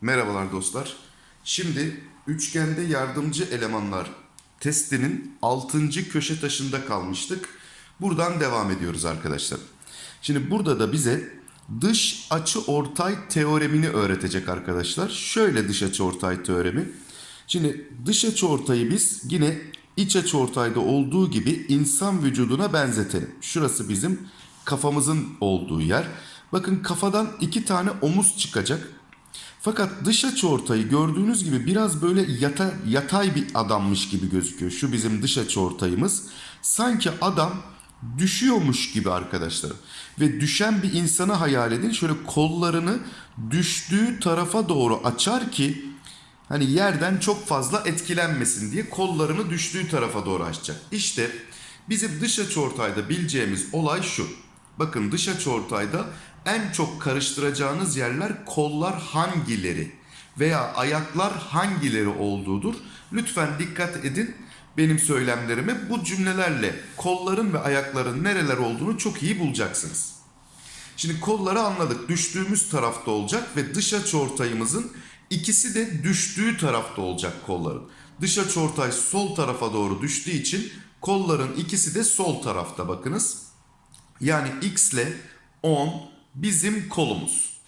Merhabalar dostlar. Şimdi üçgende yardımcı elemanlar testinin 6. köşe taşında kalmıştık. Buradan devam ediyoruz arkadaşlar. Şimdi burada da bize dış açı ortay teoremini öğretecek arkadaşlar. Şöyle dış açı ortay teoremi. Şimdi dış açı ortayı biz yine iç açı ortayda olduğu gibi insan vücuduna benzetelim. Şurası bizim kafamızın olduğu yer. Bakın kafadan iki tane omuz çıkacak. Fakat dış açı ortayı gördüğünüz gibi biraz böyle yata, yatay bir adammış gibi gözüküyor. Şu bizim dış açı ortayımız. Sanki adam düşüyormuş gibi arkadaşlar. Ve düşen bir insanı hayal edin. Şöyle kollarını düştüğü tarafa doğru açar ki hani yerden çok fazla etkilenmesin diye kollarını düştüğü tarafa doğru açacak. İşte bizim dış açı ortayda bileceğimiz olay şu. Bakın dış açı ortayda en çok karıştıracağınız yerler kollar hangileri veya ayaklar hangileri olduğudur. Lütfen dikkat edin benim söylemlerime bu cümlelerle kolların ve ayakların nereler olduğunu çok iyi bulacaksınız. Şimdi kolları anladık. Düştüğümüz tarafta olacak ve dış açıortayımızın ikisi de düştüğü tarafta olacak kolların. Dış açıortay sol tarafa doğru düştüğü için kolların ikisi de sol tarafta bakınız. Yani x ile 10 bizim kolumuz.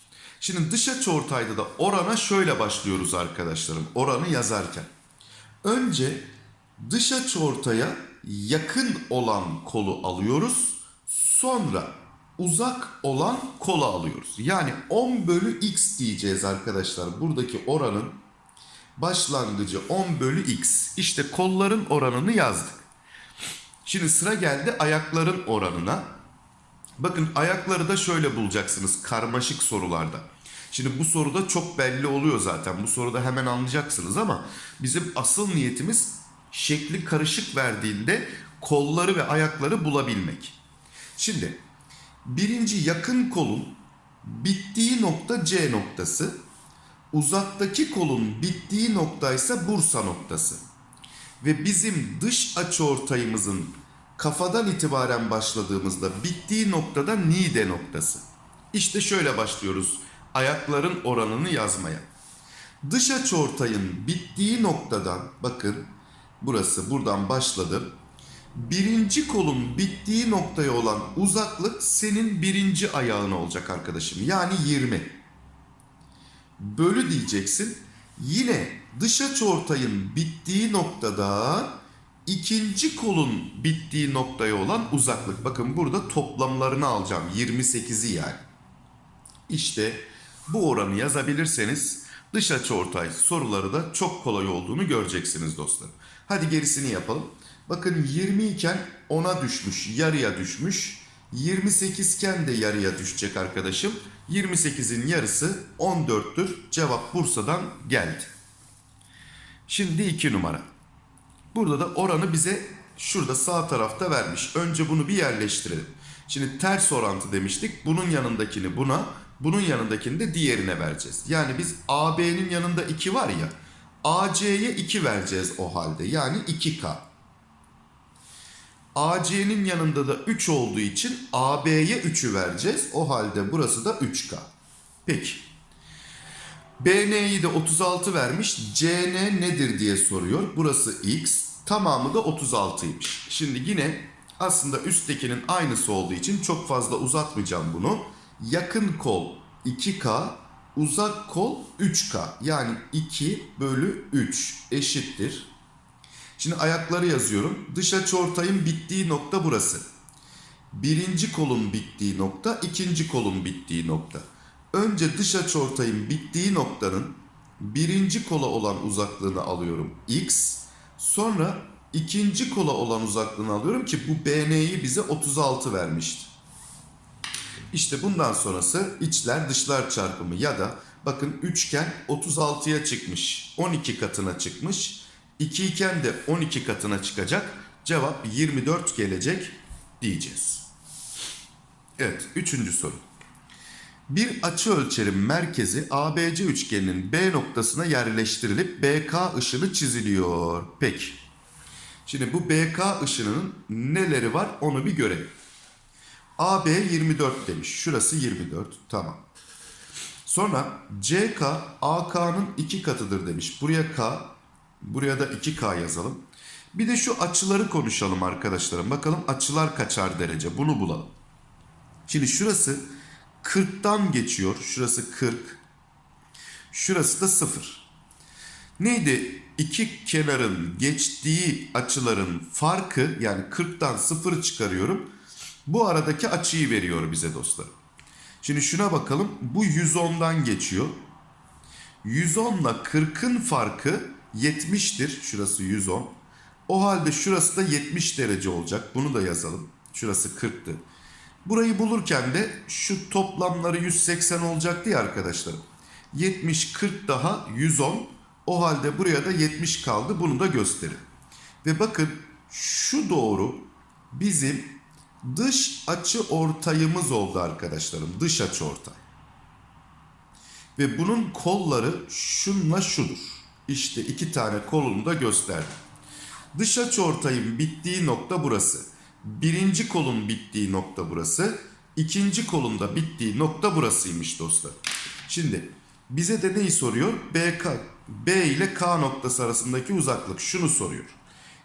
Şimdi dış açıortayda da orana şöyle başlıyoruz arkadaşlarım. Oranı yazarken. Önce dış açıortaya yakın olan kolu alıyoruz. Sonra uzak olan kola alıyoruz. Yani 10 bölü x diyeceğiz arkadaşlar. Buradaki oranın başlangıcı 10 bölü x. İşte kolların oranını yazdık. Şimdi sıra geldi ayakların oranına. Bakın ayakları da şöyle bulacaksınız karmaşık sorularda. Şimdi bu soruda çok belli oluyor zaten. Bu soruda hemen anlayacaksınız ama bizim asıl niyetimiz şekli karışık verdiğinde kolları ve ayakları bulabilmek. Şimdi birinci yakın kolun bittiği nokta C noktası. Uzaktaki kolun bittiği nokta ise Bursa noktası. Ve bizim dış açıortayımızın kafadan itibaren başladığımızda bittiği noktada Nide noktası. İşte şöyle başlıyoruz ayakların oranını yazmaya. Dış açıortayın bittiği noktadan bakın burası buradan başladı. Birinci kolun bittiği noktaya olan uzaklık senin birinci ayağın olacak arkadaşım. Yani 20. Bölü diyeceksin. Yine dış açıortayın bittiği noktada ikinci kolun bittiği noktaya olan uzaklık. Bakın burada toplamlarını alacağım. 28'i yani. İşte bu oranı yazabilirseniz dış açıortay soruları da çok kolay olduğunu göreceksiniz dostlar. Hadi gerisini yapalım. Bakın 20 iken 10'a düşmüş, yarıya düşmüş. 28 iken de yarıya düşecek arkadaşım. 28'in yarısı 14'tür. Cevap Bursa'dan geldi. Şimdi 2 numara. Burada da oranı bize şurada sağ tarafta vermiş. Önce bunu bir yerleştirelim. Şimdi ters orantı demiştik. Bunun yanındakini buna, bunun yanındakini de diğerine vereceğiz. Yani biz AB'nin yanında 2 var ya. AC'ye 2 vereceğiz o halde. Yani 2K. AC'nin yanında da 3 olduğu için AB'ye 3'ü vereceğiz. O halde burası da 3K. Peki. BN'yi de 36 vermiş. CN nedir diye soruyor. Burası X. Tamamı da 36'ymış. Şimdi yine aslında üsttekinin aynısı olduğu için çok fazla uzatmayacağım bunu. Yakın kol 2K, uzak kol 3K. Yani 2 bölü 3 eşittir. Şimdi ayakları yazıyorum. Dış açıortayın bittiği nokta burası. Birinci kolun bittiği nokta, ikinci kolun bittiği nokta. Önce dış açıortayın bittiği noktanın birinci kola olan uzaklığını alıyorum x. Sonra ikinci kola olan uzaklığını alıyorum ki bu BN'yi bize 36 vermişti. İşte bundan sonrası içler dışlar çarpımı ya da bakın üçgen 36'ya çıkmış. 12 katına çıkmış. 2 iken de 12 katına çıkacak. Cevap 24 gelecek diyeceğiz. Evet üçüncü soru. Bir açı ölçerim merkezi ABC üçgeninin B noktasına yerleştirilip BK ışını çiziliyor. Peki. Şimdi bu BK ışınının neleri var onu bir görelim. AB 24 demiş. Şurası 24. Tamam. Sonra CK AK'nın iki katıdır demiş. Buraya K, buraya da 2K yazalım. Bir de şu açıları konuşalım arkadaşlarım. Bakalım açılar kaçar derece. Bunu bulalım. Şimdi şurası 40'tan geçiyor. Şurası 40. Şurası da 0. Neydi? İki kenarın geçtiği açıların farkı yani 40'tan 0 çıkarıyorum. Bu aradaki açıyı veriyor bize dostlarım. Şimdi şuna bakalım. Bu 110'dan geçiyor. 110 ile 40'ın farkı 70'tir. Şurası 110. O halde şurası da 70 derece olacak. Bunu da yazalım. Şurası 40'tı. Burayı bulurken de şu toplamları 180 olacaktı ya arkadaşlarım. 70, 40 daha 110. O halde buraya da 70 kaldı. Bunu da gösterin. Ve bakın şu doğru bizim dış açı ortayımız oldu arkadaşlarım. Dış açı ortay. Ve bunun kolları şunla şudur. İşte iki tane kolunu da gösterdim. Dış açı ortayın bittiği nokta burası. Birinci kolun bittiği nokta burası. İkinci kolun da bittiği nokta burasıymış dostlar. Şimdi bize de neyi soruyor? BK, B ile K noktası arasındaki uzaklık. Şunu soruyor.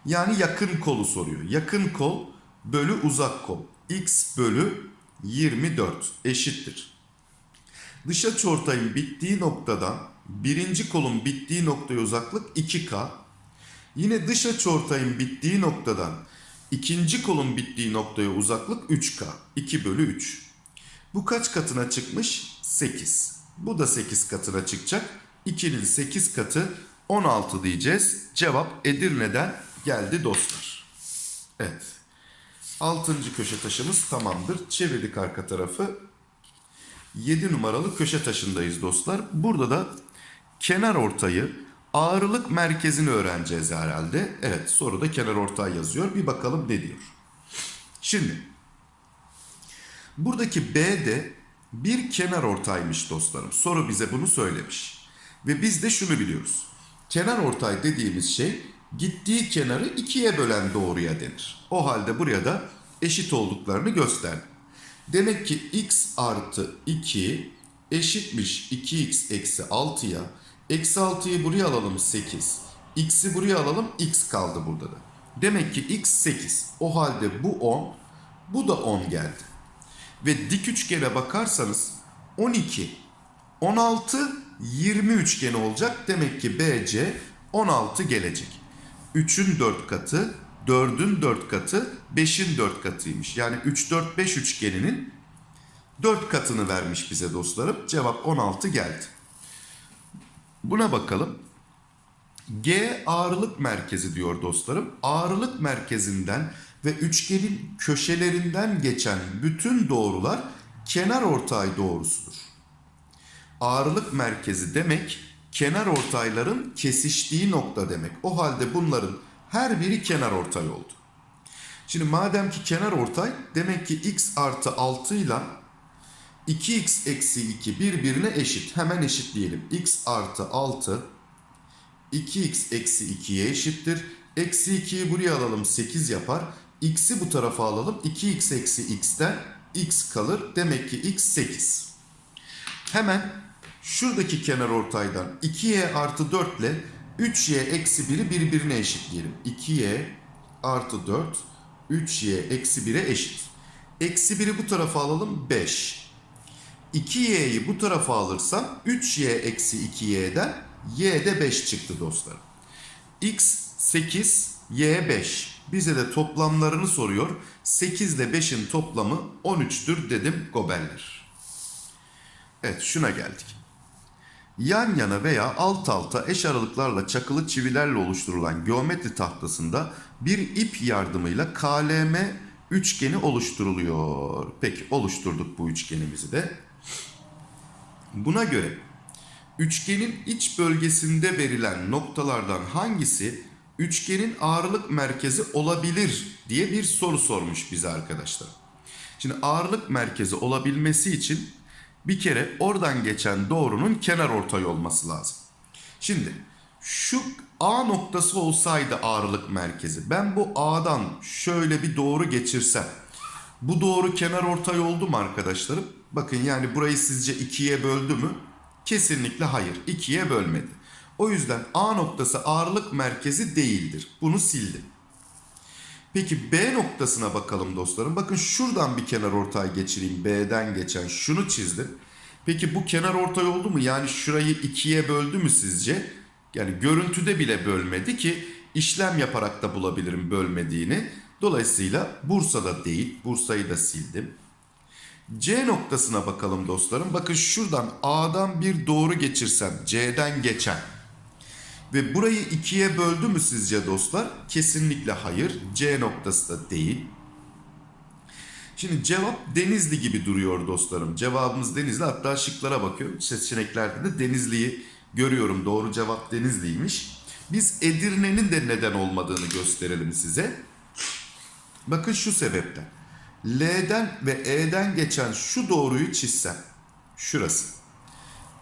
Yani yakın kolu soruyor. Yakın kol bölü uzak kol. X bölü 24 eşittir. Dış açıortayın bittiği noktadan birinci kolun bittiği noktaya uzaklık 2K. Yine dış açıortayın bittiği noktadan ikinci kolun bittiği noktaya uzaklık 3K. 2 bölü 3. Bu kaç katına çıkmış? 8. Bu da 8 katına çıkacak. 2'nin 8 katı 16 diyeceğiz. Cevap Edirne'den geldi dostlar. Evet. 6. köşe taşımız tamamdır. Çevirdik arka tarafı. 7 numaralı köşe taşındayız dostlar. Burada da kenar ortayı ağırlık merkezini öğreneceğiz herhalde. Evet soruda kenar ortay yazıyor. Bir bakalım ne diyor. Şimdi buradaki B'de bir kenar ortaymış dostlarım. Soru bize bunu söylemiş. Ve biz de şunu biliyoruz. Kenar ortay dediğimiz şey gittiği kenarı ikiye bölen doğruya denir. O halde buraya da eşit olduklarını gösterdim. Demek ki x artı 2 eşitmiş 2x eksi 6'ya. Eksi 6'yı buraya alalım 8. X'i buraya alalım x kaldı burada da. Demek ki x 8. O halde bu 10, bu da 10 geldi. Ve dik üçgene bakarsanız 12, 16, 20 üçgeni olacak. Demek ki BC 16 gelecek. 3'ün 4 katı, 4'ün 4 katı, 5'in 4 katıymış. Yani 3, 4, 5 üçgeninin 4 katını vermiş bize dostlarım. Cevap 16 geldi. Buna bakalım. G ağırlık merkezi diyor dostlarım. Ağırlık merkezinden ve üçgenin köşelerinden geçen bütün doğrular kenar ortay doğrusudur. Ağırlık merkezi demek kenar ortayların kesiştiği nokta demek. O halde bunların her biri kenar ortay oldu. Şimdi madem ki kenar ortay demek ki x artı 6 ile 2x eksi 2 birbirine eşit. Hemen eşitleyelim. x artı 6 2x eksi 2'ye eşittir. Eksi 2'yi buraya alalım 8 yapar. X'i bu tarafa alalım. 2x eksi x'ten x kalır. Demek ki x 8. Hemen şuradaki kenar ortaydan 2y artı 4 ile 3y eksi 1'i birbirine eşitleyelim. 2y artı 4 3y eksi 1'e eşit. Eksi 1'i bu tarafa alalım 5. 2y'yi bu tarafa alırsam 3y eksi 2y'den y de 5 çıktı dostlarım. x 8, y 5. Bize de toplamlarını soruyor. 8 ile 5'in toplamı 13'tür dedim gobeller. Evet şuna geldik. Yan yana veya alt alta eş aralıklarla çakılı çivilerle oluşturulan geometri tahtasında bir ip yardımıyla KLM üçgeni oluşturuluyor. Peki oluşturduk bu üçgenimizi de. Buna göre üçgenin iç bölgesinde verilen noktalardan hangisi üçgenin ağırlık merkezi olabilir diye bir soru sormuş bize arkadaşlar. Şimdi ağırlık merkezi olabilmesi için bir kere oradan geçen doğrunun kenar ortay olması lazım. Şimdi şu A noktası olsaydı ağırlık merkezi. Ben bu A'dan şöyle bir doğru geçirsem. Bu doğru kenar ortay oldu mu arkadaşlarım? Bakın yani burayı sizce ikiye böldü mü? Kesinlikle hayır. ikiye bölmedi. O yüzden A noktası ağırlık merkezi değildir. Bunu sildim. Peki B noktasına bakalım dostlarım. Bakın şuradan bir kenar ortay geçireyim. B'den geçen şunu çizdim. Peki bu kenar ortay oldu mu? Yani şurayı ikiye böldü mü sizce? Yani görüntüde bile bölmedi ki işlem yaparak da bulabilirim bölmediğini. Dolayısıyla Bursa'da değil. Bursa'yı da sildim. C noktasına bakalım dostlarım. Bakın şuradan A'dan bir doğru geçirsem C'den geçen ve burayı ikiye böldü mü sizce dostlar? Kesinlikle hayır. C noktası da değil. Şimdi cevap Denizli gibi duruyor dostlarım. Cevabımız Denizli. Hatta şıklara bakıyorum. Seçeneklerde de Denizli'yi görüyorum. Doğru cevap Denizli'ymiş. Biz Edirne'nin de neden olmadığını gösterelim size. Bakın şu sebepten. L'den ve E'den geçen şu doğruyu çizsem. Şurası.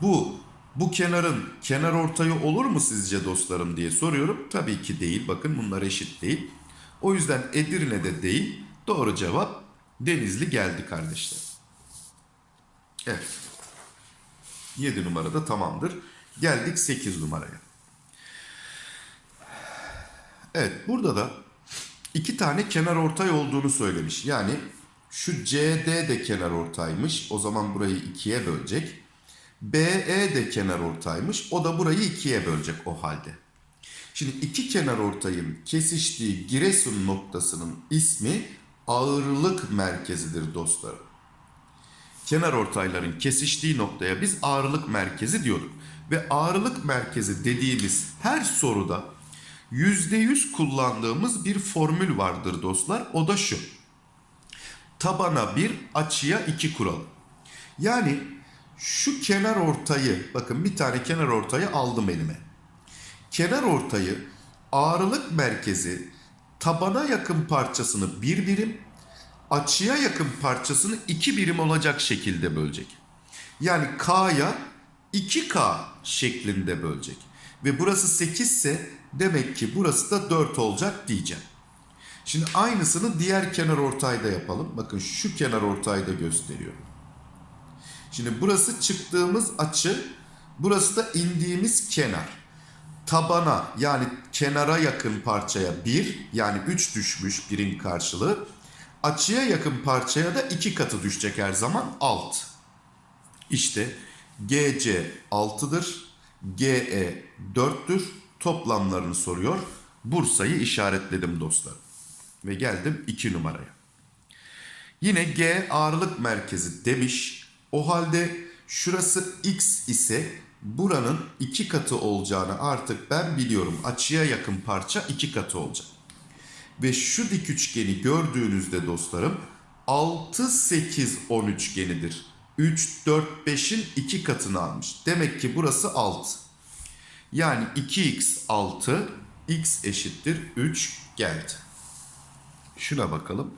Bu bu kenarın kenar ortayı olur mu sizce dostlarım diye soruyorum. Tabii ki değil. Bakın bunlar eşit değil. O yüzden Edirne'de değil. Doğru cevap Denizli geldi kardeşler. Evet. 7 numarada tamamdır. Geldik 8 numaraya. Evet burada da iki tane kenar ortay olduğunu söylemiş. Yani şu CD de kenar ortaymış. O zaman burayı ikiye bölecek. BE de kenar ortaymış. O da burayı ikiye bölecek o halde. Şimdi iki kenar ortayın kesiştiği Giresun noktasının ismi ağırlık merkezidir dostlarım. Kenar ortayların kesiştiği noktaya biz ağırlık merkezi diyorduk. Ve ağırlık merkezi dediğimiz her soruda %100 kullandığımız bir formül vardır dostlar. O da şu. Tabana 1, açıya 2 kuralı. Yani şu kenar ortayı, bakın bir tane kenar ortayı aldım elime. Kenar ortayı ağırlık merkezi tabana yakın parçasını bir birim, açıya yakın parçasını iki birim olacak şekilde bölecek. Yani K'ya 2K şeklinde bölecek. Ve burası 8 ise demek ki burası da 4 olacak diyeceğim. Şimdi aynısını diğer kenar ortayda yapalım. Bakın şu kenar ortayda gösteriyorum. Şimdi burası çıktığımız açı, burası da indiğimiz kenar. Tabana yani kenara yakın parçaya 1 yani 3 düşmüş birim karşılığı. Açıya yakın parçaya da 2 katı düşecek her zaman 6. İşte GC 6'dır, GE 4'tür. Toplamlarını soruyor. Bursa'yı işaretledim dostlar. Ve geldim 2 numaraya. Yine G ağırlık merkezi demiş. O halde şurası X ise buranın iki katı olacağını artık ben biliyorum. Açıya yakın parça iki katı olacak. Ve şu dik üçgeni gördüğünüzde dostlarım 6, 8, 10 üçgenidir. 3, 4, 5'in iki katını almış. Demek ki burası 6. Yani 2x 6, x eşittir 3 geldi. Şuna bakalım.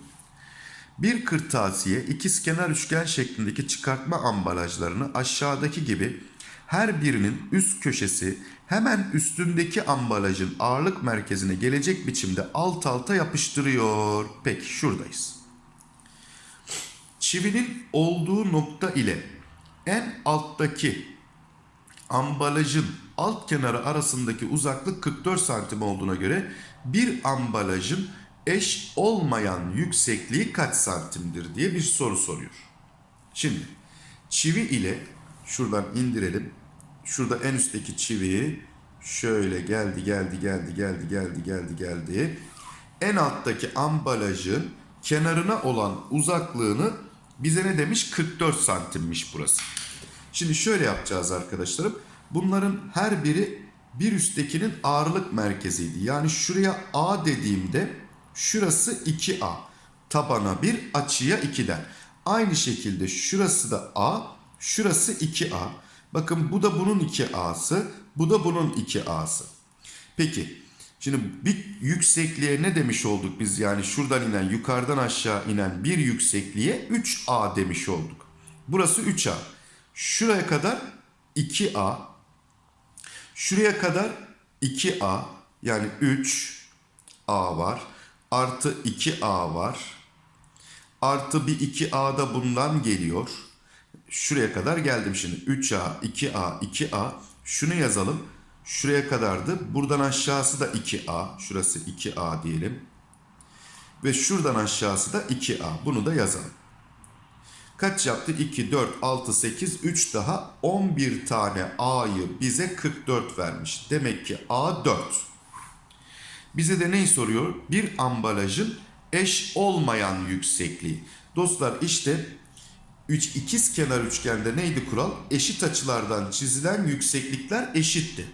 Bir kırtasiye ikizkenar üçgen şeklindeki çıkartma ambalajlarını aşağıdaki gibi her birinin üst köşesi hemen üstündeki ambalajın ağırlık merkezine gelecek biçimde alt alta yapıştırıyor. Peki şuradayız. Çivinin olduğu nokta ile en alttaki ambalajın alt kenarı arasındaki uzaklık 44 santim olduğuna göre bir ambalajın eş olmayan yüksekliği kaç santimdir diye bir soru soruyor. Şimdi çivi ile şuradan indirelim. Şurada en üstteki çiviyi şöyle geldi geldi geldi geldi geldi geldi geldi. En alttaki ambalajın kenarına olan uzaklığını bize ne demiş? 44 santimmiş burası. Şimdi şöyle yapacağız arkadaşlarım. Bunların her biri bir üsttekinin ağırlık merkeziydi. Yani şuraya A dediğimde şurası 2A. Tabana 1, açıya 2'den. Aynı şekilde şurası da A, şurası 2A. Bakın bu da bunun 2A'sı, bu da bunun 2A'sı. Peki, şimdi bir yüksekliğe ne demiş olduk biz? Yani şuradan inen, yukarıdan aşağı inen bir yüksekliğe 3A demiş olduk. Burası 3A. Şuraya kadar 2A. Şuraya kadar 2A yani 3A var. Artı 2A var. Artı bir 2A da bundan geliyor. Şuraya kadar geldim şimdi. 3A, 2A, 2A. Şunu yazalım. Şuraya kadardı. Buradan aşağısı da 2A. Şurası 2A diyelim. Ve şuradan aşağısı da 2A. Bunu da yazalım. Kaç yaptı? 2, 4, 6, 8, 3 daha 11 tane A'yı bize 44 vermiş. Demek ki A 4. Bize de neyi soruyor? Bir ambalajın eş olmayan yüksekliği. Dostlar işte üç, ikiz kenar üçgende neydi kural? Eşit açılardan çizilen yükseklikler eşitti.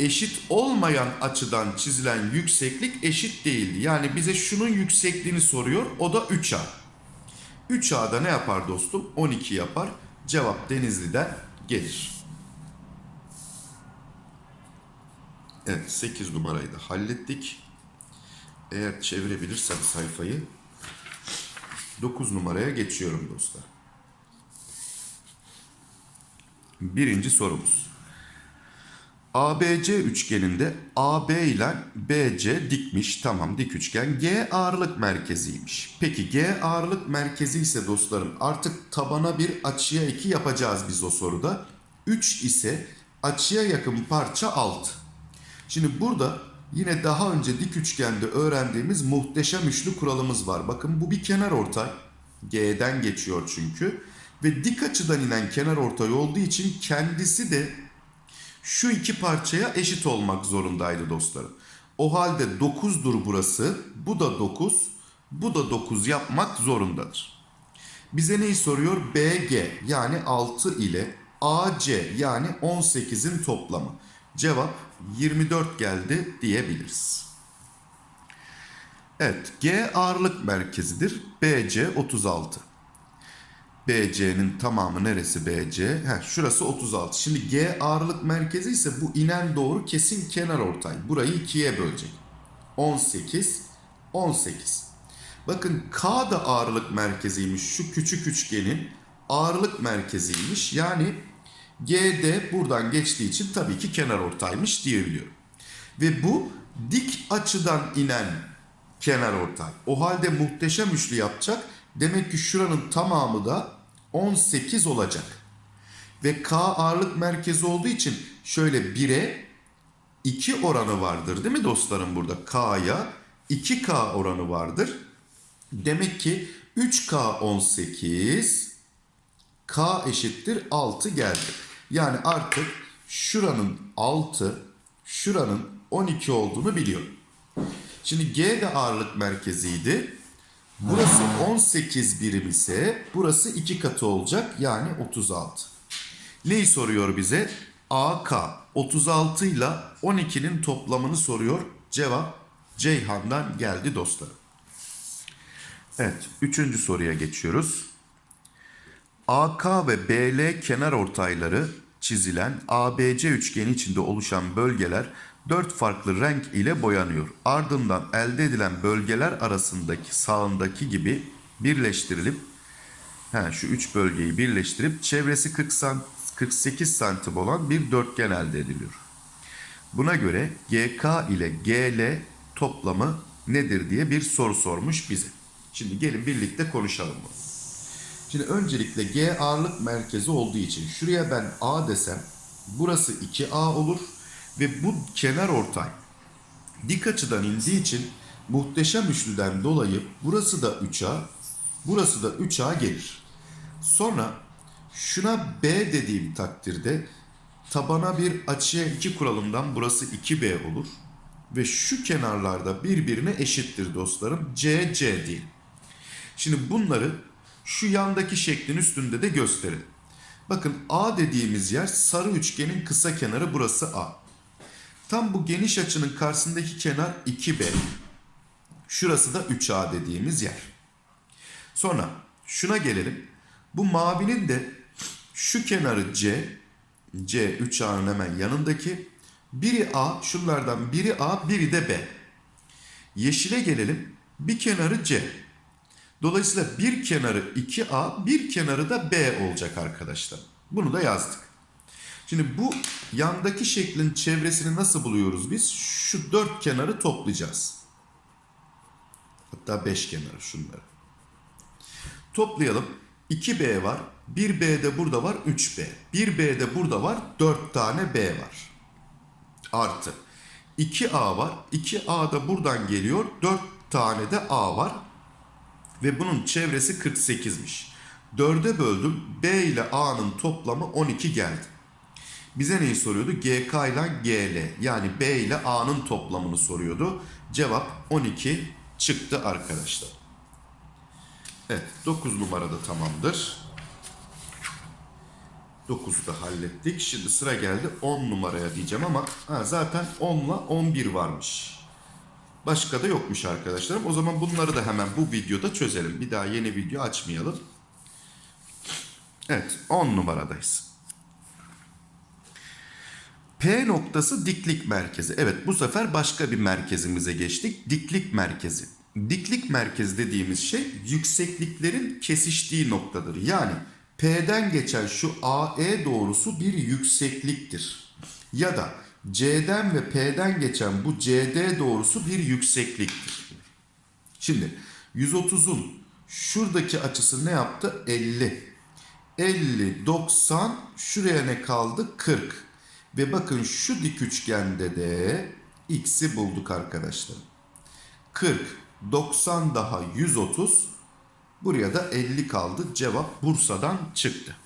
Eşit olmayan açıdan çizilen yükseklik eşit değildi. Yani bize şunun yüksekliğini soruyor. O da 3A. 3A'da ne yapar dostum? 12 yapar. Cevap Denizli'den gelir. Evet 8 numarayı da hallettik. Eğer çevirebilirsem sayfayı 9 numaraya geçiyorum dostlar. Birinci sorumuz. ABC üçgeninde AB ile BC dikmiş. Tamam dik üçgen. G ağırlık merkeziymiş. Peki G ağırlık merkezi ise dostlarım artık tabana bir açıya 2 yapacağız biz o soruda. 3 ise açıya yakın parça 6. Şimdi burada yine daha önce dik üçgende öğrendiğimiz muhteşem üçlü kuralımız var. Bakın bu bir kenar ortay. G'den geçiyor çünkü. Ve dik açıdan inen kenar ortay olduğu için kendisi de şu iki parçaya eşit olmak zorundaydı dostlarım. O halde 9'dur burası. Bu da 9. Bu da 9 yapmak zorundadır. Bize neyi soruyor? BG yani 6 ile AC yani 18'in toplamı. Cevap 24 geldi diyebiliriz. Evet G ağırlık merkezidir. BC 36. BC'nin tamamı neresi BC? Heh, şurası 36. Şimdi G ağırlık merkezi ise bu inen doğru kesin kenar ortay. Burayı ikiye bölecek. 18, 18. Bakın K da ağırlık merkeziymiş. Şu küçük üçgenin ağırlık merkeziymiş. Yani GD buradan geçtiği için tabii ki kenar ortaymış diyebiliyorum. Ve bu dik açıdan inen kenar ortay. O halde muhteşem üçlü yapacak. Demek ki şuranın tamamı da 18 olacak. Ve K ağırlık merkezi olduğu için şöyle 1'e 2 oranı vardır değil mi dostlarım burada? K'ya 2K oranı vardır. Demek ki 3K 18 K eşittir 6 geldi. Yani artık şuranın 6, şuranın 12 olduğunu biliyorum. Şimdi G de ağırlık merkeziydi. Burası 18 birim ise burası 2 katı olacak yani 36. Neyi soruyor bize? AK 36 ile 12'nin toplamını soruyor. Cevap Ceyhan'dan geldi dostlarım. Evet, üçüncü soruya geçiyoruz. AK ve BL kenar ortayları çizilen ABC üçgeni içinde oluşan bölgeler dört farklı renk ile boyanıyor. Ardından elde edilen bölgeler arasındaki sağındaki gibi birleştirilip he, şu üç bölgeyi birleştirip çevresi 40 sant 48 santim olan bir dörtgen elde ediliyor. Buna göre GK ile GL toplamı nedir diye bir soru sormuş bize. Şimdi gelin birlikte konuşalım bunu. Şimdi öncelikle G ağırlık merkezi olduğu için şuraya ben A desem burası 2A olur ve bu kenar ortay dik açıdan indiği için muhteşem üçlüden dolayı burası da 3A, burası da 3A gelir. Sonra şuna B dediğim takdirde tabana bir açıya 2 kuralından burası 2B olur. Ve şu kenarlarda birbirine eşittir dostlarım. C, C değil. Şimdi bunları şu yandaki şeklin üstünde de gösterelim. Bakın A dediğimiz yer sarı üçgenin kısa kenarı burası A. Tam bu geniş açının karşısındaki kenar 2B. Şurası da 3A dediğimiz yer. Sonra şuna gelelim. Bu mavinin de şu kenarı C, C 3A'nın hemen yanındaki. Biri A, şunlardan biri A, biri de B. Yeşile gelelim. Bir kenarı C. Dolayısıyla bir kenarı 2A, bir kenarı da B olacak arkadaşlar. Bunu da yazdık. Şimdi bu yandaki şeklin çevresini nasıl buluyoruz biz? Şu dört kenarı toplayacağız. Hatta beş kenarı şunları. Toplayalım. 2B var. 1B de burada var 3B. 1B de burada var 4 tane B var. Artı. 2A var. 2A da buradan geliyor. 4 tane de A var. Ve bunun çevresi 48'miş. 4'e böldüm. B ile A'nın toplamı 12 geldi. Bize neyi soruyordu? GK ile GL yani B ile A'nın toplamını soruyordu. Cevap 12 çıktı arkadaşlar. Evet 9 numarada tamamdır. 9'u da hallettik. Şimdi sıra geldi 10 numaraya diyeceğim ama ha, zaten 10 ile 11 varmış. Başka da yokmuş arkadaşlarım. O zaman bunları da hemen bu videoda çözelim. Bir daha yeni video açmayalım. Evet 10 numaradayız. P noktası diklik merkezi. Evet bu sefer başka bir merkezimize geçtik. Diklik merkezi. Diklik merkezi dediğimiz şey yüksekliklerin kesiştiği noktadır. Yani P'den geçen şu AE doğrusu bir yüksekliktir. Ya da C'den ve P'den geçen bu CD doğrusu bir yüksekliktir. Şimdi 130'un şuradaki açısı ne yaptı? 50. 50, 90, şuraya ne kaldı? 40. Ve bakın şu dik üçgende de x'i bulduk arkadaşlar. 40, 90 daha 130. Buraya da 50 kaldı. Cevap Bursa'dan çıktı.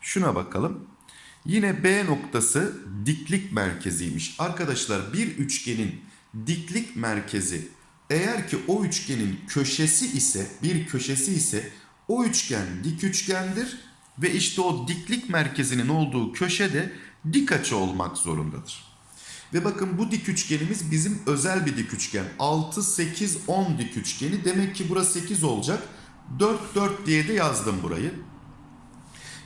Şuna bakalım. Yine B noktası diklik merkeziymiş. Arkadaşlar bir üçgenin diklik merkezi eğer ki o üçgenin köşesi ise bir köşesi ise o üçgen dik üçgendir ve işte o diklik merkezinin olduğu köşede dik açı olmak zorundadır. Ve bakın bu dik üçgenimiz bizim özel bir dik üçgen. 6, 8, 10 dik üçgeni. Demek ki burası 8 olacak. 4, 4 diye de yazdım burayı.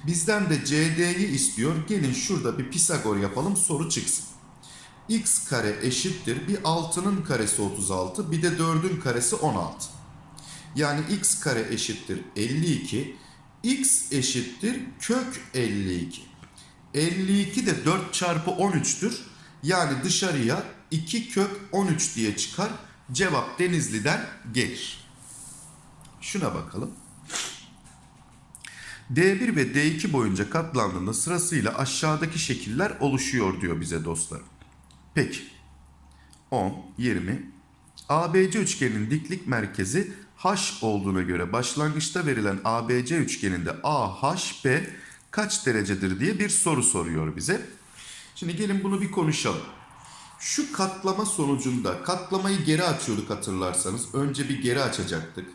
Bizden de CD'yi istiyor. Gelin şurada bir Pisagor yapalım soru çıksın. X kare eşittir. Bir 6'nın karesi 36 bir de 4'ün karesi 16. Yani x kare eşittir 52. x eşittir kök 52. 52 de 4 çarpı 13'tür. Yani dışarıya 2 kök 13 diye çıkar. Cevap Denizli'den gelir. Şuna bakalım. D1 ve D2 boyunca katlandığında sırasıyla aşağıdaki şekiller oluşuyor diyor bize dostlar. Peki. 10, 20. ABC üçgeninin diklik merkezi H olduğuna göre başlangıçta verilen ABC üçgeninde AHB kaç derecedir diye bir soru soruyor bize. Şimdi gelin bunu bir konuşalım. Şu katlama sonucunda katlamayı geri açıyorduk hatırlarsanız. Önce bir geri açacaktık.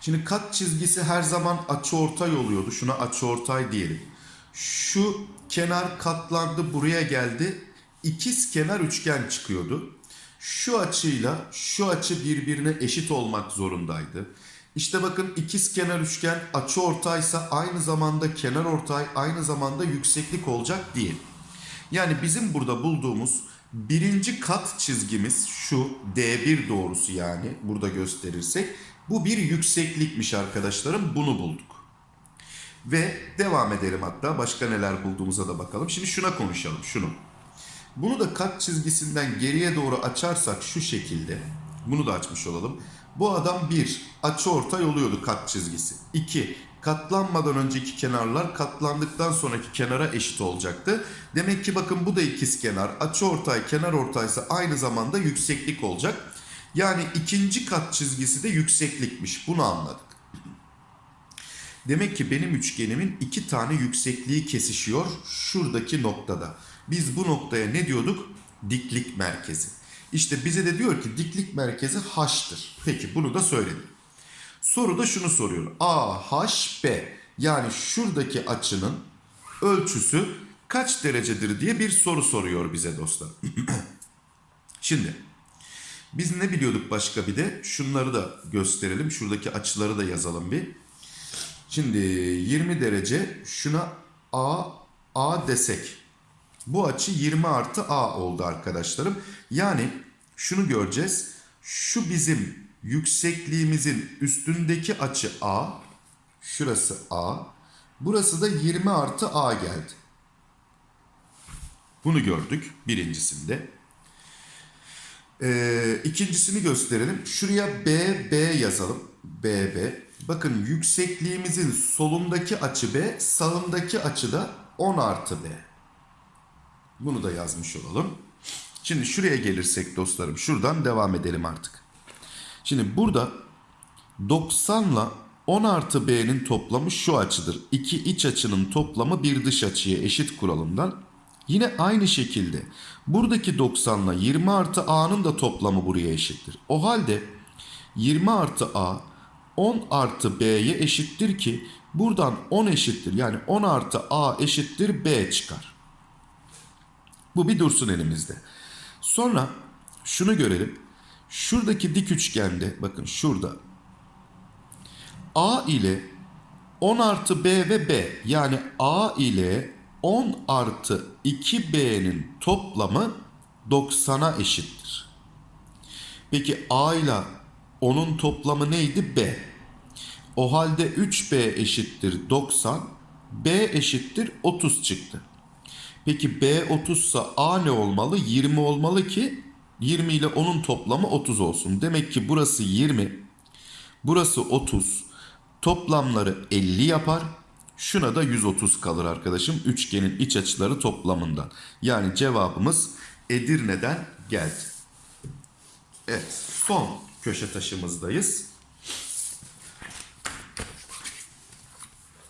Şimdi kat çizgisi her zaman açıortay oluyordu. Şuna açıortay diyelim. Şu kenar katlandı buraya geldi. İkiz kenar üçgen çıkıyordu. Şu açıyla şu açı birbirine eşit olmak zorundaydı. İşte bakın ikiz kenar üçgen açı ortaysa aynı zamanda kenar ortay aynı zamanda yükseklik olacak değil. Yani bizim burada bulduğumuz birinci kat çizgimiz şu D1 doğrusu yani burada gösterirsek bu bir yükseklikmiş arkadaşlarım bunu bulduk. Ve devam edelim hatta başka neler bulduğumuza da bakalım. Şimdi şuna konuşalım şunu. Bunu da kat çizgisinden geriye doğru açarsak şu şekilde. Bunu da açmış olalım. Bu adam 1. Açı ortay oluyordu kat çizgisi. 2. Katlanmadan önceki kenarlar katlandıktan sonraki kenara eşit olacaktı. Demek ki bakın bu da ikiz kenar. Açı ortay kenar ortaysa aynı zamanda yükseklik olacak. Yani ikinci kat çizgisi de yükseklikmiş. Bunu anladık. Demek ki benim üçgenimin iki tane yüksekliği kesişiyor şuradaki noktada. Biz bu noktaya ne diyorduk? Diklik merkezi. İşte bize de diyor ki diklik merkezi H'tır. Peki bunu da söyledim. Soruda şunu soruyor. AHB yani şuradaki açının ölçüsü kaç derecedir diye bir soru soruyor bize dostlar. Şimdi biz ne biliyorduk başka bir de şunları da gösterelim. Şuradaki açıları da yazalım bir. Şimdi 20 derece şuna A A desek. Bu açı 20 artı A oldu arkadaşlarım. Yani şunu göreceğiz. Şu bizim yüksekliğimizin üstündeki açı A. Şurası A. Burası da 20 artı A geldi. Bunu gördük birincisinde. Ee, ikincisini gösterelim. Şuraya BB yazalım. BB. Bakın yüksekliğimizin solundaki açı B, sağındaki açı da 10 artı B. Bunu da yazmış olalım. Şimdi şuraya gelirsek dostlarım şuradan devam edelim artık. Şimdi burada 90 ile 10 artı B'nin toplamı şu açıdır. İki iç açının toplamı bir dış açıya eşit kuralından. Yine aynı şekilde buradaki 90 ile 20 artı A'nın da toplamı buraya eşittir. O halde 20 artı A 10 artı B'ye eşittir ki buradan 10 eşittir. Yani 10 artı A eşittir B çıkar. Bu bir dursun elimizde. Sonra şunu görelim. Şuradaki dik üçgende bakın şurada A ile 10 artı B ve B yani A ile 10 artı 2B'nin toplamı 90'a eşittir. Peki A ile 10'un toplamı neydi? B. O halde 3B eşittir 90, B eşittir 30 çıktı. Peki B 30 ise A ne olmalı? 20 olmalı ki 20 ile 10'un toplamı 30 olsun. Demek ki burası 20, burası 30. Toplamları 50 yapar. Şuna da 130 kalır arkadaşım. Üçgenin iç açıları toplamından. Yani cevabımız Edirne'den geldi. Evet son köşe taşımızdayız.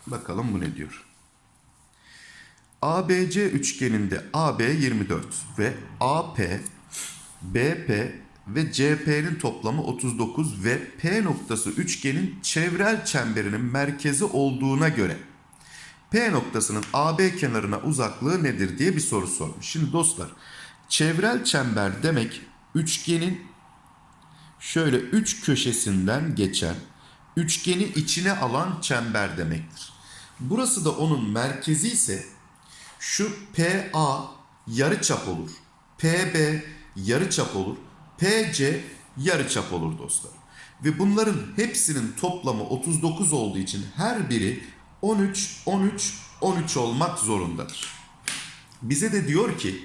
Bakalım bu ne diyor. ABC üçgeninde AB 24 ve AP, BP ve CP'nin toplamı 39 ve P noktası üçgenin çevrel çemberinin merkezi olduğuna göre P noktasının AB kenarına uzaklığı nedir diye bir soru sormuş. Şimdi dostlar çevrel çember demek üçgenin şöyle üç köşesinden geçen üçgeni içine alan çember demektir. Burası da onun merkezi ise şu PA yarıçap olur. PB yarıçap olur. PC yarıçap olur dostlar. Ve bunların hepsinin toplamı 39 olduğu için her biri 13, 13, 13 olmak zorundadır. Bize de diyor ki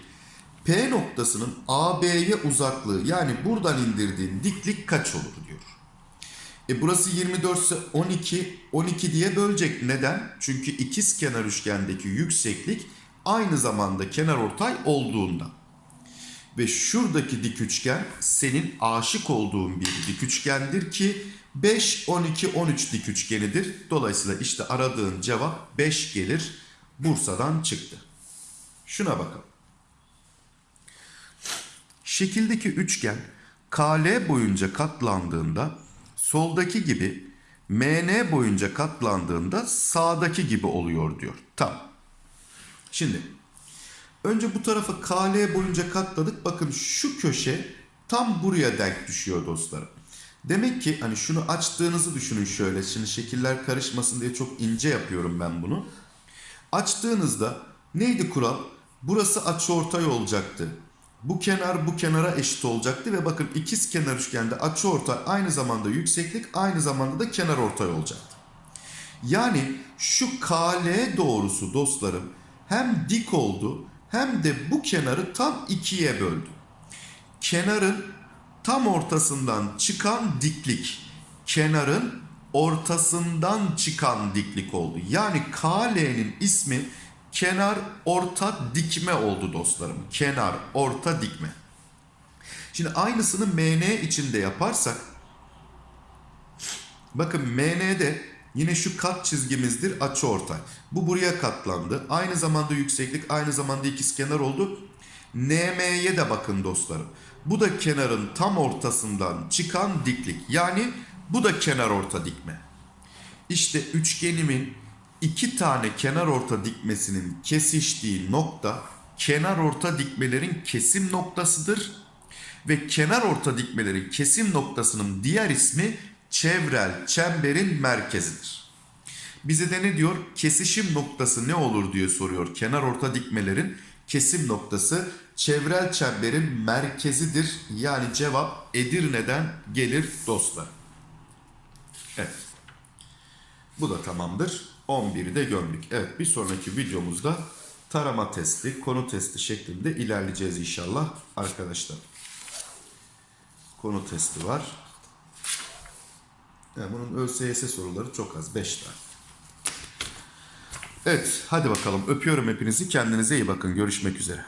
P noktasının AB'ye uzaklığı yani buradan indirdiğin diklik kaç olur diyor. E burası 24 ise 12, 12 diye bölecek. Neden? Çünkü ikiz kenar üçgendeki yükseklik aynı zamanda kenar ortay olduğunda. Ve şuradaki dik üçgen senin aşık olduğun bir dik üçgendir ki 5, 12, 13 dik üçgenidir. Dolayısıyla işte aradığın cevap 5 gelir. Bursa'dan çıktı. Şuna bakalım. Şekildeki üçgen KL boyunca katlandığında soldaki gibi MN boyunca katlandığında sağdaki gibi oluyor diyor. Tamam. Şimdi önce bu tarafı KL boyunca katladık. Bakın şu köşe tam buraya denk düşüyor dostlarım. Demek ki hani şunu açtığınızı düşünün şöyle. Şimdi şekiller karışmasın diye çok ince yapıyorum ben bunu. Açtığınızda neydi kural? Burası açıortay olacaktı. Bu kenar bu kenara eşit olacaktı ve bakın ikiz kenar üçgende açıortay aynı zamanda yükseklik aynı zamanda da kenar ortay olacaktı. Yani şu KL doğrusu dostlarım hem dik oldu hem de bu kenarı tam ikiye böldü. Kenarın tam ortasından çıkan diklik kenarın ortasından çıkan diklik oldu. Yani KL'nin ismi kenar orta dikme oldu dostlarım. Kenar orta dikme. Şimdi aynısını MN için de yaparsak bakın MN'de yine şu kat çizgimizdir açıortay. Bu buraya katlandı. Aynı zamanda yükseklik aynı zamanda ikizkenar oldu. NM'ye de bakın dostlarım. Bu da kenarın tam ortasından çıkan diklik. Yani bu da kenar orta dikme. İşte üçgenimin iki tane kenar orta dikmesinin kesiştiği nokta kenar orta dikmelerin kesim noktasıdır. Ve kenar orta dikmelerin kesim noktasının diğer ismi çevrel çemberin merkezidir. Bize de ne diyor? Kesişim noktası ne olur diye soruyor. Kenar orta dikmelerin kesim noktası çevrel çemberin merkezidir. Yani cevap Edirne'den gelir dostlar. Evet. Bu da tamamdır. 11'i de gömdük. Evet bir sonraki videomuzda tarama testi, konu testi şeklinde ilerleyeceğiz inşallah arkadaşlar. Konu testi var. Yani bunun ÖSYS soruları çok az. 5 tane. Evet hadi bakalım öpüyorum hepinizi. Kendinize iyi bakın. Görüşmek üzere.